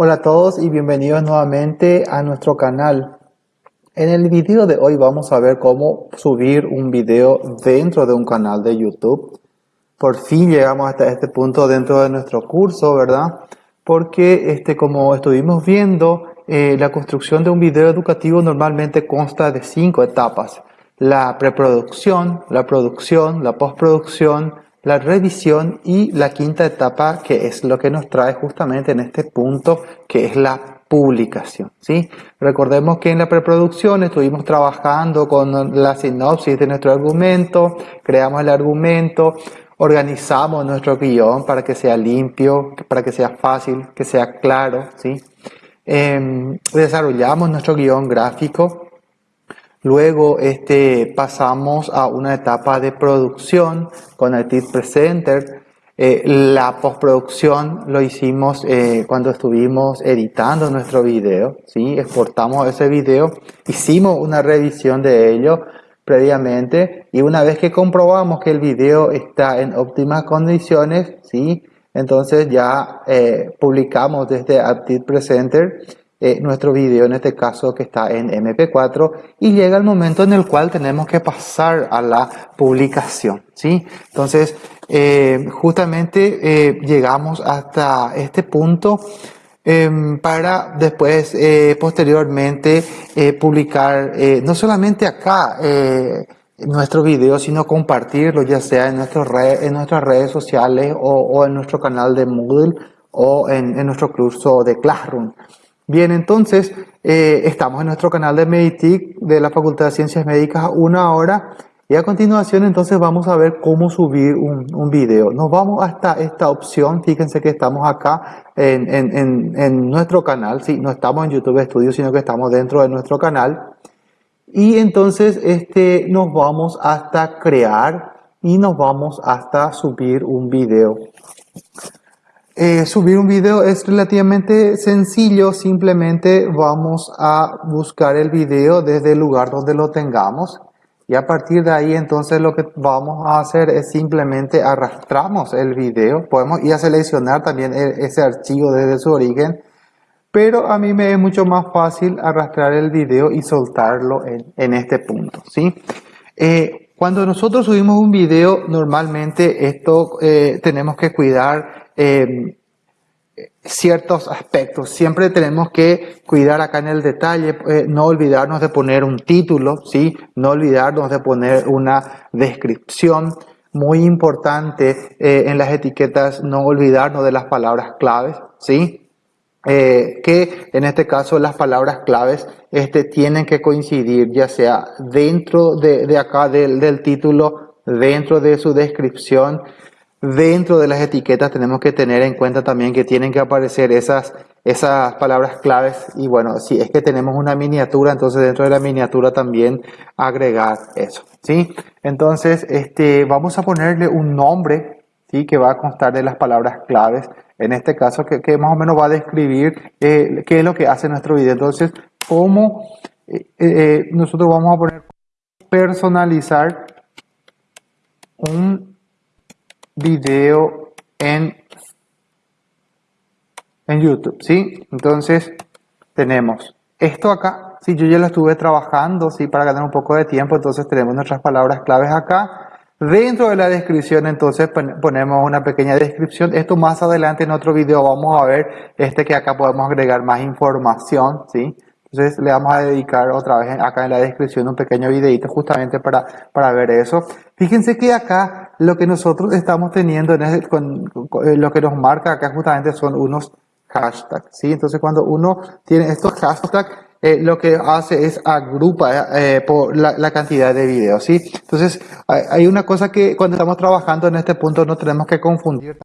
Hola a todos y bienvenidos nuevamente a nuestro canal. En el video de hoy vamos a ver cómo subir un video dentro de un canal de YouTube. Por fin llegamos hasta este punto dentro de nuestro curso, ¿verdad? Porque este, como estuvimos viendo, eh, la construcción de un video educativo normalmente consta de cinco etapas. La preproducción, la producción, la postproducción, la revisión y la quinta etapa que es lo que nos trae justamente en este punto que es la publicación. ¿sí? Recordemos que en la preproducción estuvimos trabajando con la sinopsis de nuestro argumento, creamos el argumento, organizamos nuestro guion para que sea limpio, para que sea fácil, que sea claro. ¿sí? Em, desarrollamos nuestro guion gráfico, Luego este, pasamos a una etapa de producción con Tip Presenter. Eh, la postproducción lo hicimos eh, cuando estuvimos editando nuestro video, ¿sí? exportamos ese video, hicimos una revisión de ello previamente y una vez que comprobamos que el video está en óptimas condiciones, ¿sí? entonces ya eh, publicamos desde Aptiv Presenter eh, nuestro video, en este caso que está en MP4, y llega el momento en el cual tenemos que pasar a la publicación. ¿sí? Entonces, eh, justamente eh, llegamos hasta este punto em, para después, posteriormente, publicar no solamente acá nuestro video, sino compartirlo ya sea en, nuestro en nuestras redes sociales o, en nuestro canal de Moodle o en, en nuestro curso de Classroom. Bien, entonces eh, estamos en nuestro canal de Meditic de la Facultad de Ciencias Médicas una hora y a continuación entonces vamos a ver cómo subir un, un video. Nos vamos hasta esta opción, fíjense que estamos acá en, en, en, nuestro canal, ¿sí? no estamos en YouTube Studio sino que estamos dentro de nuestro canal y entonces este, nos vamos hasta crear y nos vamos hasta subir un video. Eh, subir un video es relativamente sencillo, simplemente vamos a buscar el video desde el lugar donde lo tengamos y a partir de ahí entonces lo que vamos a hacer es simplemente arrastramos el video, podemos ir a seleccionar también e, ese archivo desde su origen, pero a mí me es mucho más fácil arrastrar el video y soltarlo en, este punto, ¿sí? Eh, cuando nosotros subimos un video, normalmente esto eh, tenemos que cuidar Em, ciertos aspectos. Siempre tenemos que cuidar acá en el detalle, eh, no olvidarnos de poner un título, ¿sí? no olvidarnos de poner una descripción. Muy importante eh, en las etiquetas no olvidarnos de las palabras claves, ¿sí? Eh, que en este caso las palabras claves este, tienen que coincidir ya sea dentro de, de acá del, del título, dentro de su descripción, Dentro de las etiquetas tenemos que tener en cuenta también que tienen que aparecer esas, esas palabras claves y bueno, si es que tenemos una miniatura, entonces dentro de la miniatura también agregar eso, ¿sí? Entonces, este, vamos a ponerle un nombre, ¿sí? Que va a constar de las palabras claves, en este caso que, más o menos va a describir eh, qué es lo que hace nuestro video. Entonces, cómo eh, eh, nosotros vamos a poner personalizar un video en, en YouTube, ¿sí? Entonces, tenemos esto acá, si yo ya lo estuve trabajando, ¿sí? Para ganar un poco de tiempo, entonces tenemos nuestras palabras claves acá. Dentro de la descripción, entonces, ponemos una pequeña descripción. Esto más adelante en otro video vamos a ver este que acá podemos agregar más información, ¿sí? Entonces le vamos a dedicar otra vez acá en la descripción un pequeño videito justamente para, para ver eso. Fíjense que acá lo que nosotros estamos teniendo, en con, eh, lo que nos marca acá justamente son unos hashtags. ¿sí? Entonces cuando uno tiene estos hashtags, eh, lo que hace es agrupa eh, por la, cantidad de videos. ¿sí? Entonces hay una cosa que cuando estamos trabajando en este punto no tenemos que confundir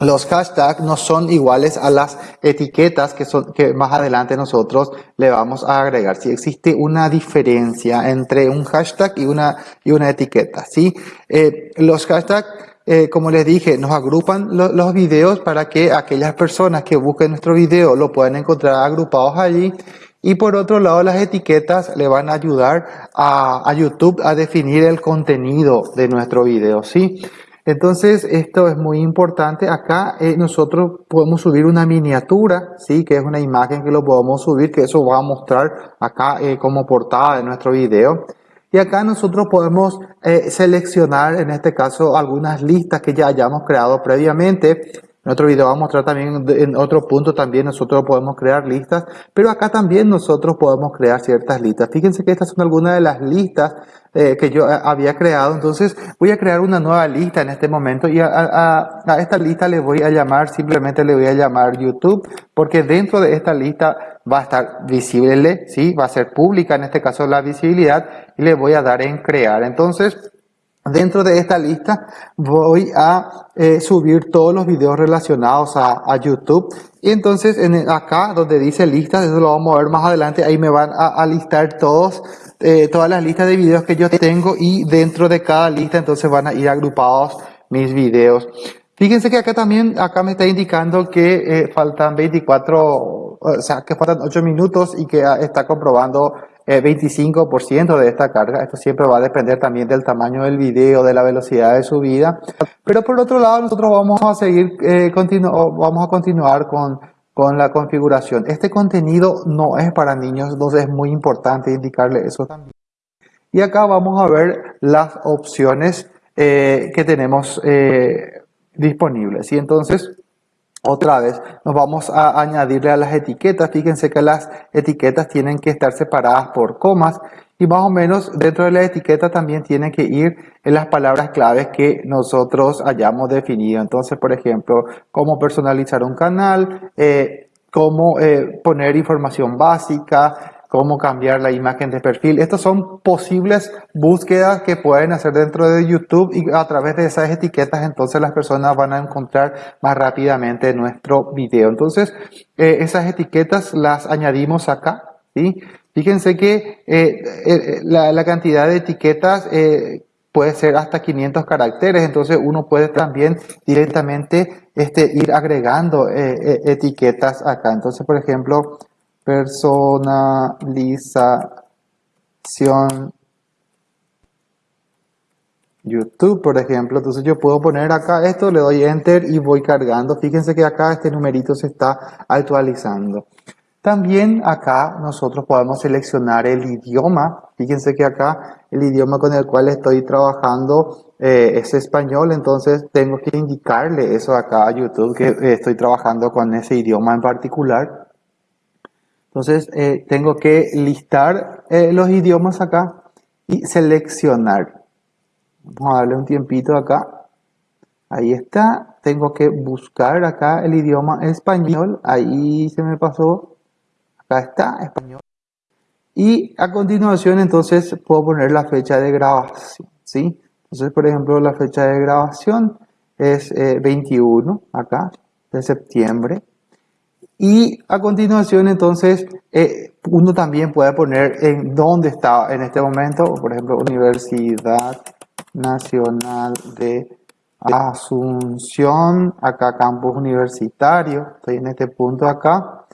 los hashtags no son iguales a las etiquetas que, son, que más adelante nosotros le vamos a agregar. Si existe una diferencia entre un hashtag y una, y una etiqueta. ¿sí? Eh, los hashtags, eh, como les dije, nos agrupan los videos para que aquellas personas que busquen nuestro video lo puedan encontrar agrupados allí. Y por otro lado, las etiquetas le van a ayudar a, YouTube a definir el contenido de nuestro video. ¿sí? Entonces, esto es muy importante. Acá eh, nosotros podemos subir una miniatura, ¿sí? Que es una imagen que lo podemos subir, que eso va a mostrar acá eh, como portada de nuestro video. Y acá nosotros podemos eh, seleccionar, en este caso, algunas listas que ya hayamos creado previamente. En otro video vamos a mostrar también, en otro punto también nosotros podemos crear listas, pero acá también nosotros podemos crear ciertas listas. Fíjense que estas son algunas de las listas eh, que yo eh, había creado. Entonces voy a crear una nueva lista en este momento y a, esta lista le voy a llamar, simplemente le voy a llamar YouTube, porque dentro de esta lista va a estar visible, ¿sí? va a ser pública en este caso la visibilidad y le voy a dar en crear. Entonces Dentro de esta lista voy a eh, subir todos los videos relacionados a, YouTube. Y entonces en acá donde dice listas, eso lo vamos a ver más adelante, ahí me van a, listar todos, eh, todas las listas de videos que yo tengo y dentro de cada lista entonces van a ir agrupados mis videos. Fíjense que acá también, acá me está indicando que eh, faltan 24, o sea, que faltan 8 minutos y que está comprobando 25% de esta carga. Esto siempre va a depender también del tamaño del video, de la velocidad de subida. Pero por otro lado, nosotros vamos a seguir, eh, vamos a continuar con, con la configuración. Este contenido no es para niños, entonces es muy importante indicarle eso también. Y acá vamos a ver las opciones eh, que tenemos eh, disponibles. Y entonces otra vez, nos vamos a añadirle a las etiquetas. Fíjense que las etiquetas tienen que estar separadas por comas y más o menos dentro de la etiqueta también tienen que ir en las palabras claves que nosotros hayamos definido. Entonces, por ejemplo, cómo personalizar un canal, eh, cómo eh, poner información básica, cómo cambiar la imagen de perfil. Estas son posibles búsquedas que pueden hacer dentro de YouTube y a través de esas etiquetas entonces las personas van a encontrar más rápidamente nuestro video. Entonces eh, esas etiquetas las añadimos acá. ¿sí? Fíjense que eh, eh, la, cantidad de etiquetas puede ser hasta 500 caracteres, entonces uno puede también directamente este, ir agregando etiquetas acá. Entonces, por ejemplo, personalización YouTube, por ejemplo. Entonces yo puedo poner acá esto, le doy Enter y voy cargando. Fíjense que acá este numerito se está actualizando. También acá nosotros podemos seleccionar el idioma. Fíjense que acá el idioma con el cual estoy trabajando eh, es español, entonces tengo que indicarle eso acá a YouTube que estoy trabajando con ese idioma en particular. Entonces eh, tengo que listar eh, los idiomas acá y seleccionar. Vamos a darle un tiempito acá. Ahí está. Tengo que buscar acá el idioma español. Ahí se me pasó. Acá está, español. Y a continuación entonces puedo poner la fecha de grabación. ¿sí? Entonces, por ejemplo, la fecha de grabación es 21 eh, acá de septiembre. Y a continuación, entonces, eh, uno también puede poner en dónde está en este momento, por ejemplo, Universidad Nacional de Asunción, acá campus universitario, estoy en este punto acá.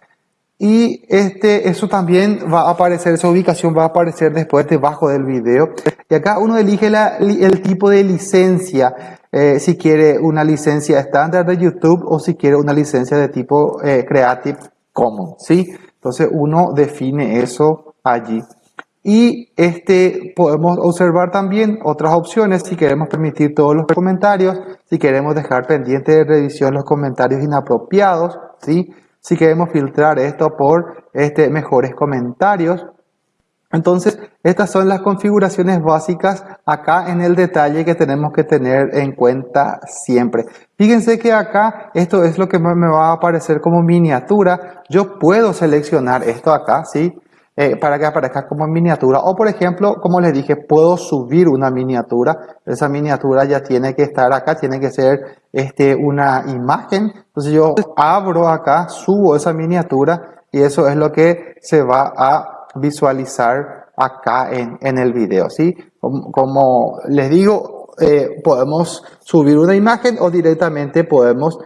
Y este, eso también va a aparecer, esa ubicación va a aparecer después debajo del video. Y acá uno elige el tipo de licencia eh, si quiere una licencia estándar de YouTube o si quiere una licencia de tipo eh, Creative Commons, ¿sí? Entonces uno define eso allí. Y este, podemos observar también otras opciones si queremos permitir todos los comentarios, si queremos dejar pendiente de revisión los comentarios inapropiados, ¿sí? si queremos filtrar esto por este, mejores comentarios, entonces, estas son las configuraciones básicas acá en el detalle que tenemos que tener en cuenta siempre. Fíjense que acá esto es lo que me va a aparecer como miniatura. Yo puedo seleccionar esto acá, ¿sí? Eh, para que aparezca como miniatura. O por ejemplo, como les dije, puedo subir una miniatura. Esa miniatura ya tiene que estar acá, tiene que ser este, una imagen. Entonces yo abro acá, subo esa miniatura y eso es lo que se va a visualizar acá en, en el video, ¿sí? Como, les digo, eh, podemos subir una imagen o directamente podemos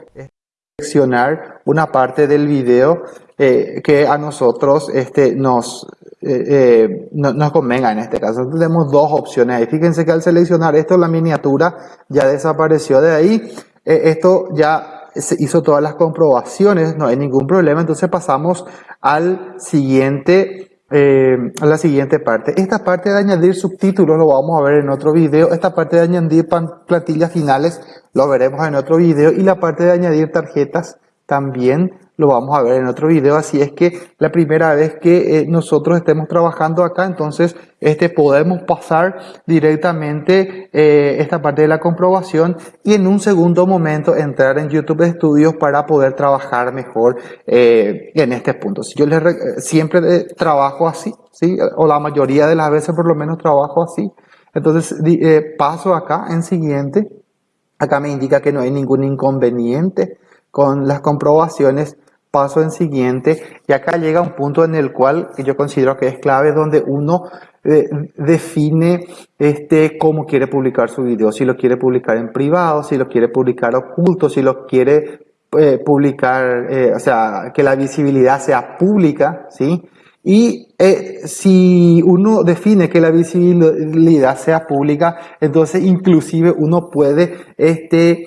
seleccionar una parte del video eh, que a nosotros este, nos, eh, no, nos convenga en este caso. Tenemos dos opciones ahí. Fíjense que al seleccionar esto, la miniatura ya desapareció de ahí. esto ya se hizo todas las comprobaciones, no hay ningún problema. Entonces pasamos al siguiente eh, la siguiente parte. Esta parte de añadir subtítulos lo vamos a ver en otro video. Esta parte de añadir plantillas finales lo veremos en otro video. Y la parte de añadir tarjetas también lo vamos a ver en otro video. Así es que la primera vez que eh, nosotros estemos trabajando acá, entonces este, podemos pasar directamente eh, esta parte de la comprobación y en un segundo momento entrar en YouTube Studios para poder trabajar mejor eh, en este punto. Si yo les siempre trabajo así, ¿sí? o la mayoría de las veces por lo menos trabajo así. Entonces paso acá en siguiente. Acá me indica que no hay ningún inconveniente con las comprobaciones paso en siguiente y acá llega un punto en el cual yo considero que es clave donde uno eh, define este cómo quiere publicar su video, si lo quiere publicar en privado, si lo quiere publicar oculto, si lo quiere eh, publicar, eh, o sea, que la visibilidad sea pública, ¿sí? Y si uno define que la visibilidad sea pública, entonces inclusive uno puede este,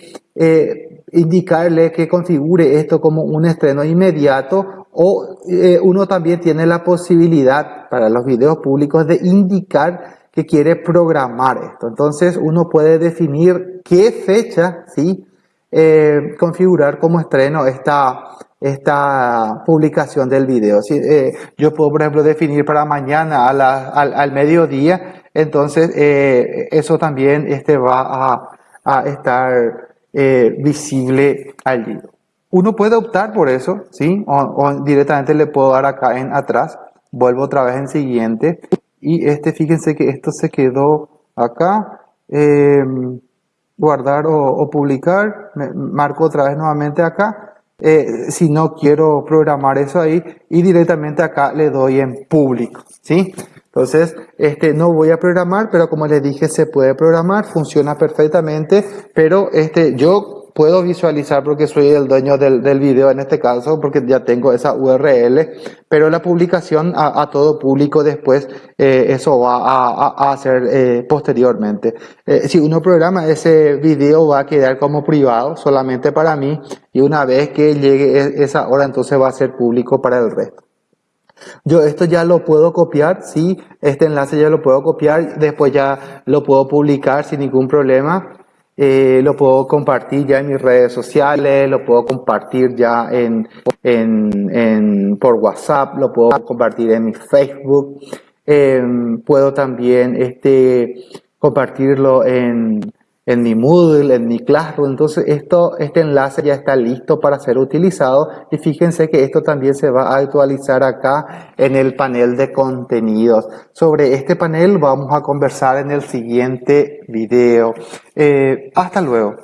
indicarle que configure esto como un estreno inmediato o eh, uno también tiene la posibilidad para los videos públicos de indicar que quiere programar esto. Entonces uno puede definir qué fecha, ¿sí? Eh, configurar como estreno esta, esta publicación del video. Si, eh, yo puedo, por ejemplo, definir para mañana a la, al, al, mediodía, entonces eso también este, va a, a estar eh, visible allí. Uno puede optar por eso, ¿sí? O, directamente le puedo dar acá en atrás. Vuelvo otra vez en siguiente. Y este, fíjense que esto se quedó acá. Em, guardar o, publicar. marco otra vez nuevamente acá. Eh, si no quiero programar eso ahí. Y directamente acá le doy en público, ¿sí? Entonces, este, no voy a programar, pero como les dije, se puede programar, funciona perfectamente, pero este, yo puedo visualizar porque soy el dueño del, del video en este caso, porque ya tengo esa URL, pero la publicación a, todo público después, eh, eso va a, a hacer eh, posteriormente. Eh, si uno programa ese video va a quedar como privado solamente para mí y una vez que llegue e, esa hora entonces va a ser público para el resto. Yo esto ya lo puedo copiar, sí, este enlace ya lo puedo copiar, después ya lo puedo publicar sin ningún problema. Eh, lo puedo compartir ya en mis redes sociales, lo puedo compartir ya en, en, por WhatsApp, lo puedo compartir en mi Facebook, em, puedo también este, compartirlo en, en mi Moodle, en mi Classroom. Entonces esto, este enlace ya está listo para ser utilizado y fíjense que esto también se va a actualizar acá en el panel de contenidos. Sobre este panel vamos a conversar en el siguiente video. Eh, hasta luego.